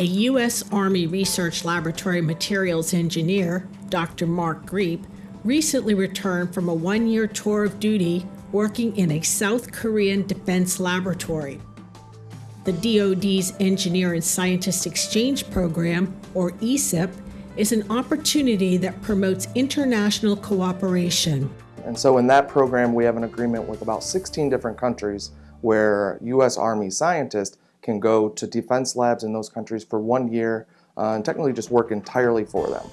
A U.S. Army Research Laboratory materials engineer, Dr. Mark Griep, recently returned from a one year tour of duty working in a South Korean defense laboratory. The DoD's Engineer and Scientist Exchange Program, or ESEP, is an opportunity that promotes international cooperation. And so in that program, we have an agreement with about 16 different countries where U.S. Army scientists can go to defense labs in those countries for one year uh, and technically just work entirely for them.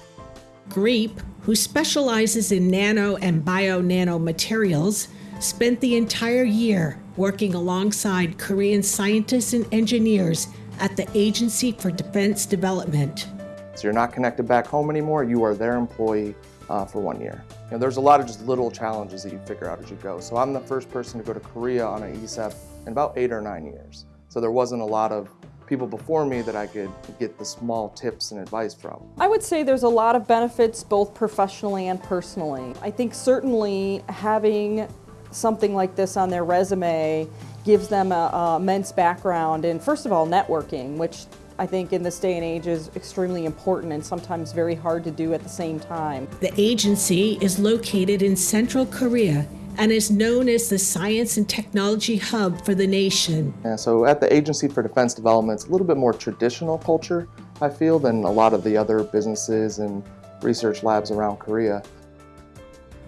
Griep, who specializes in nano and bio-nano materials, spent the entire year working alongside Korean scientists and engineers at the Agency for Defense Development. So you're not connected back home anymore, you are their employee uh, for one year. You know, there's a lot of just little challenges that you figure out as you go. So I'm the first person to go to Korea on an ESEP in about eight or nine years. So there wasn't a lot of people before me that I could get the small tips and advice from. I would say there's a lot of benefits both professionally and personally. I think certainly having something like this on their resume gives them a, a immense background in first of all networking, which I think in this day and age is extremely important and sometimes very hard to do at the same time. The agency is located in central Korea and is known as the science and technology hub for the nation. And so at the Agency for Defense Development, it's a little bit more traditional culture, I feel, than a lot of the other businesses and research labs around Korea.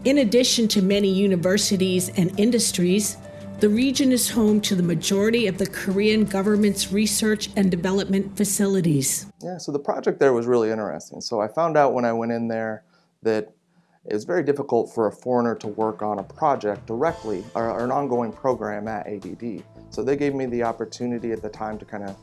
In addition to many universities and industries, the region is home to the majority of the Korean government's research and development facilities. Yeah, so the project there was really interesting. So I found out when I went in there that it was very difficult for a foreigner to work on a project directly or, an ongoing program at ADD. So they gave me the opportunity at the time to kind of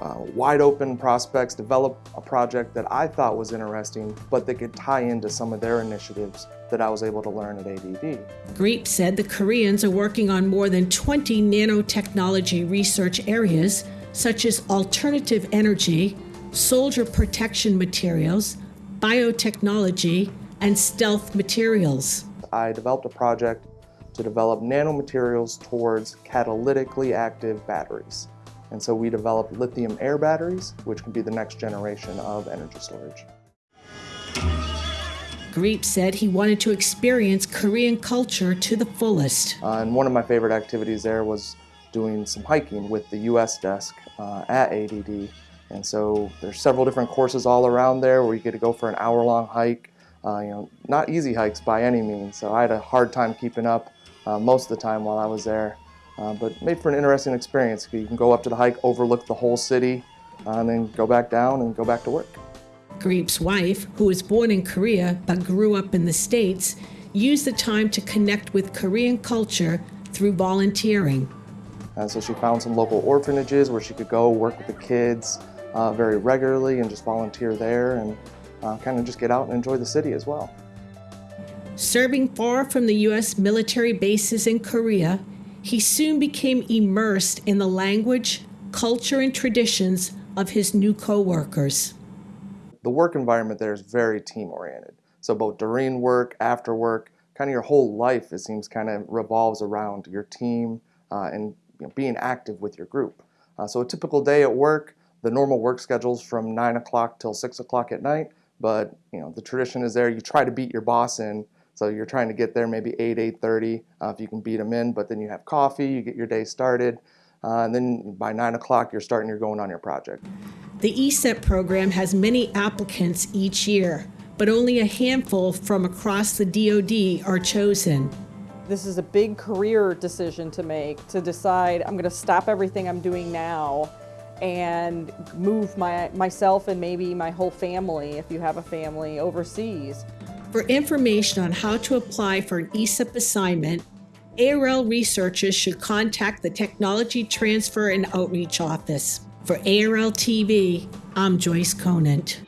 uh, wide open prospects, develop a project that I thought was interesting, but that could tie into some of their initiatives that I was able to learn at ADD. Griep said the Koreans are working on more than 20 nanotechnology research areas, such as alternative energy, soldier protection materials, biotechnology, and stealth materials. I developed a project to develop nanomaterials towards catalytically active batteries. And so we developed lithium air batteries, which can be the next generation of energy storage. Griep said he wanted to experience Korean culture to the fullest. Uh, and one of my favorite activities there was doing some hiking with the US desk uh, at ADD. And so there's several different courses all around there where you get to go for an hour long hike. Uh, you know, not easy hikes by any means. So I had a hard time keeping up uh, most of the time while I was there. Uh, but made for an interesting experience. You can go up to the hike, overlook the whole city, uh, and then go back down and go back to work. Griep's wife, who was born in Korea but grew up in the States, used the time to connect with Korean culture through volunteering. And so she found some local orphanages where she could go work with the kids uh, very regularly and just volunteer there and uh, kind of just get out and enjoy the city as well. Serving far from the U.S. military bases in Korea, he soon became immersed in the language, culture, and traditions of his new co-workers. The work environment there is very team-oriented. So both during work, after work, kind of your whole life, it seems, kind of revolves around your team uh, and you know, being active with your group. Uh, so a typical day at work, the normal work schedule's from 9 o'clock till 6 o'clock at night, but you know the tradition is there, you try to beat your boss in so you're trying to get there maybe 8, 8.30 uh, if you can beat them in, but then you have coffee, you get your day started, uh, and then by 9 o'clock you're starting, you're going on your project. The ESEP program has many applicants each year, but only a handful from across the DoD are chosen. This is a big career decision to make, to decide I'm going to stop everything I'm doing now and move my, myself and maybe my whole family, if you have a family, overseas. For information on how to apply for an ESEP assignment, ARL researchers should contact the Technology Transfer and Outreach Office. For ARL TV, I'm Joyce Conant.